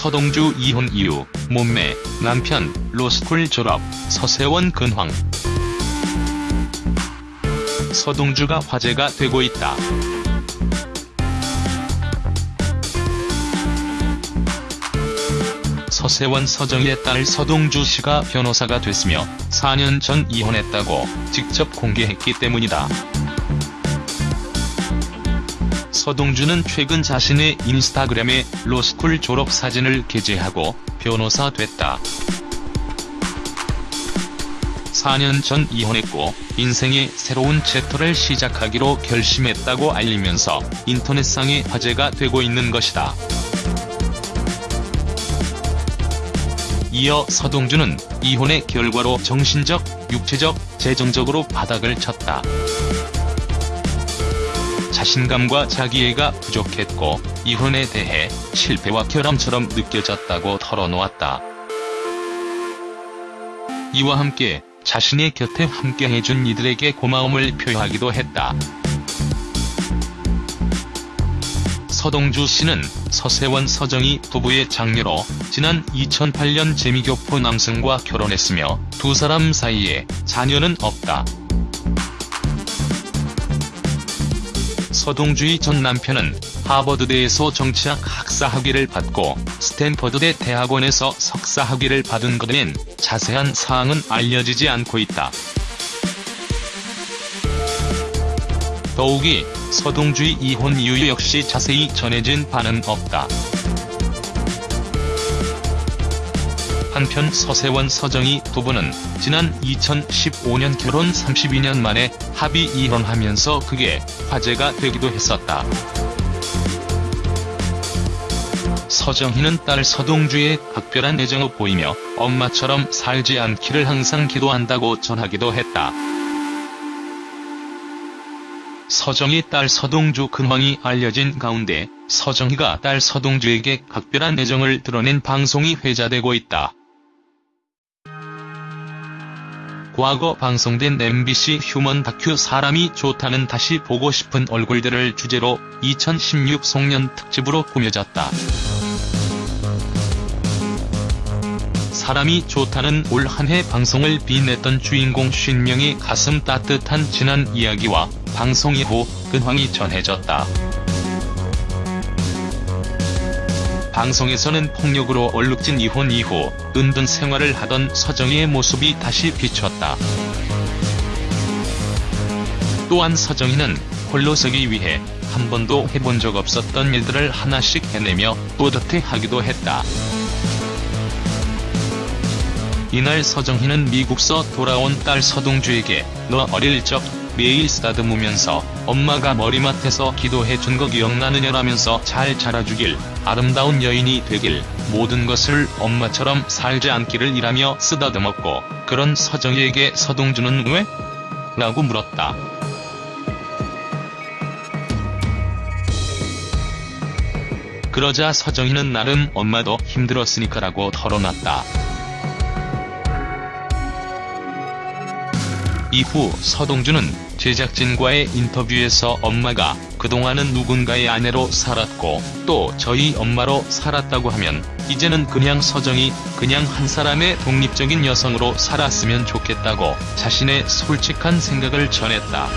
서동주 이혼 이유, 몸매, 남편, 로스쿨 졸업, 서세원 근황. 서동주가 화제가 되고 있다. 서세원 서정희의 딸 서동주 씨가 변호사가 됐으며 4년 전 이혼했다고 직접 공개했기 때문이다. 서동주는 최근 자신의 인스타그램에 로스쿨 졸업 사진을 게재하고 변호사 됐다. 4년 전 이혼했고 인생의 새로운 챕터를 시작하기로 결심했다고 알리면서 인터넷상의 화제가 되고 있는 것이다. 이어 서동주는 이혼의 결과로 정신적, 육체적, 재정적으로 바닥을 쳤다. 자신감과 자기애가 부족했고 이혼에 대해 실패와 결함처럼 느껴졌다고 털어놓았다. 이와 함께 자신의 곁에 함께해준 이들에게 고마움을 표하기도 했다. 서동주 씨는 서세원 서정희 부부의 장녀로 지난 2008년 재미교포 남성과 결혼했으며 두 사람 사이에 자녀는 없다. 서동주의 전 남편은 하버드대에서 정치학 학사 학위를 받고 스탠퍼드대 대학원에서 석사 학위를 받은 것은 자세한 사항은 알려지지 않고 있다. 더욱이 서동주의 이혼 이유 역시 자세히 전해진 바는 없다. 한편 서세원 서정희 부부는 지난 2015년 결혼 32년 만에 합의 이혼하면서 그게 화제가 되기도 했었다. 서정희는 딸 서동주의 각별한 애정을 보이며 엄마처럼 살지 않기를 항상 기도한다고 전하기도 했다. 서정희 딸 서동주 근황이 알려진 가운데 서정희가 딸 서동주에게 각별한 애정을 드러낸 방송이 회자되고 있다. 과거 방송된 MBC 휴먼 다큐 사람이 좋다는 다시 보고 싶은 얼굴들을 주제로 2016 송년 특집으로 꾸며졌다. 사람이 좋다는 올 한 해 방송을 빛냈던 주인공 50명의 가슴 따뜻한 지난 이야기와 방송 이후 근황이 전해졌다. 방송에서는 폭력으로 얼룩진 이혼 이후 은둔 생활을 하던 서정희의 모습이 다시 비쳤다. 또한 서정희는 홀로 서기 위해 한 번도 해본 적 없었던 일들을 하나씩 해내며 뿌듯해하기도 했다. 이날 서정희는 미국서 돌아온 딸 서동주에게 너 어릴 적 매일 쓰다듬으면서 엄마가 머리맡에서 기도해준 거 기억나느냐라면서 잘 자라주길 아름다운 여인이 되길 모든 것을 엄마처럼 살지 않기를 이라며 쓰다듬었고 그런 서정희에게 서동주는 왜? 라고 물었다. 그러자 서정희는 나름 엄마도 힘들었으니까라고 털어놨다. 이후 서동주는 제작진과의 인터뷰에서 엄마가 그동안은 누군가의 아내로 살았고 또 저희 엄마로 살았다고 하면 이제는 그냥 서정이 그냥 한 사람의 독립적인 여성으로 살았으면 좋겠다고 자신의 솔직한 생각을 전했다.